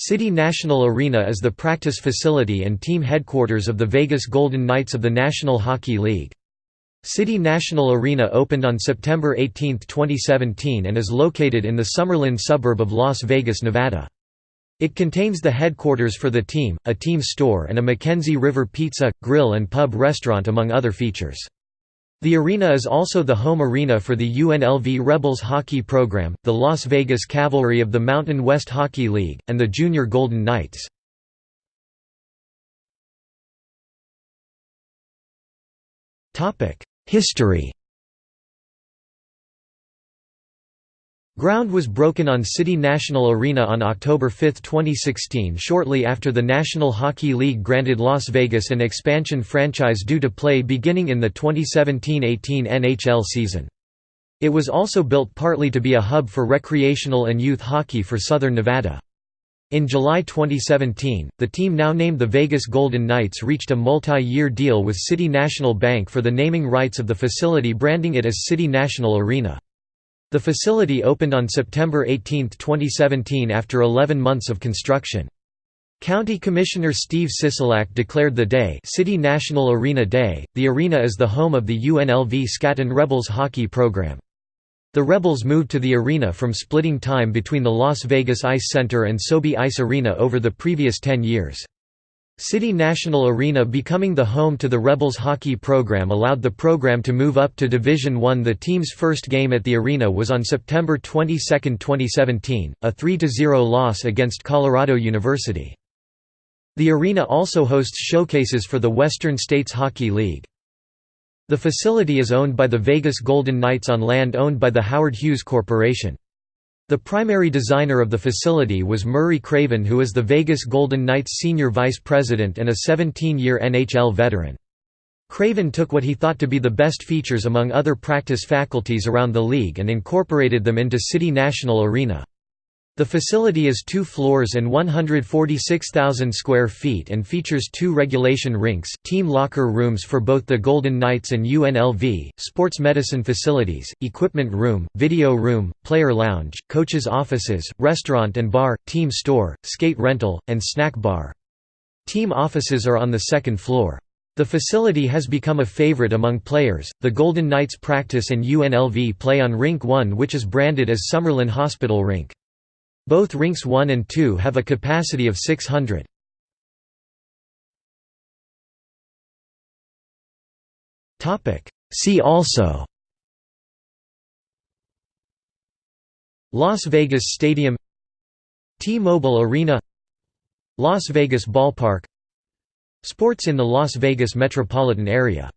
City National Arena is the practice facility and team headquarters of the Vegas Golden Knights of the National Hockey League. City National Arena opened on September 18, 2017 and is located in the Summerlin suburb of Las Vegas, Nevada. It contains the headquarters for the team, a team store and a Mackenzie River Pizza, Grill and Pub restaurant among other features. The arena is also the home arena for the UNLV Rebels hockey program, the Las Vegas Cavalry of the Mountain West Hockey League, and the Junior Golden Knights. History Ground was broken on City National Arena on October 5, 2016 shortly after the National Hockey League granted Las Vegas an expansion franchise due to play beginning in the 2017–18 NHL season. It was also built partly to be a hub for recreational and youth hockey for Southern Nevada. In July 2017, the team now named the Vegas Golden Knights reached a multi-year deal with City National Bank for the naming rights of the facility branding it as City National Arena. The facility opened on September 18, 2017 after 11 months of construction. County Commissioner Steve Sisolak declared the day City National Arena Day. The arena is the home of the UNLV Scatton Rebels hockey program. The Rebels moved to the arena from splitting time between the Las Vegas Ice Center and SoBe Ice Arena over the previous 10 years. City National Arena becoming the home to the Rebels hockey program allowed the program to move up to Division I. The team's first game at the arena was on September 22, 2017, a 3–0 loss against Colorado University. The arena also hosts showcases for the Western States Hockey League. The facility is owned by the Vegas Golden Knights on land owned by the Howard Hughes Corporation. The primary designer of the facility was Murray Craven who is the Vegas Golden Knights senior vice president and a 17-year NHL veteran. Craven took what he thought to be the best features among other practice faculties around the league and incorporated them into City National Arena. The facility is two floors and 146,000 square feet and features two regulation rinks, team locker rooms for both the Golden Knights and UNLV, sports medicine facilities, equipment room, video room, player lounge, coaches' offices, restaurant and bar, team store, skate rental, and snack bar. Team offices are on the second floor. The facility has become a favorite among players. The Golden Knights practice and UNLV play on Rink 1, which is branded as Summerlin Hospital Rink. Both rinks 1 and 2 have a capacity of 600. See also. Las Vegas Stadium. T-Mobile Arena. Las Vegas Ballpark. Sports in the Las Vegas metropolitan area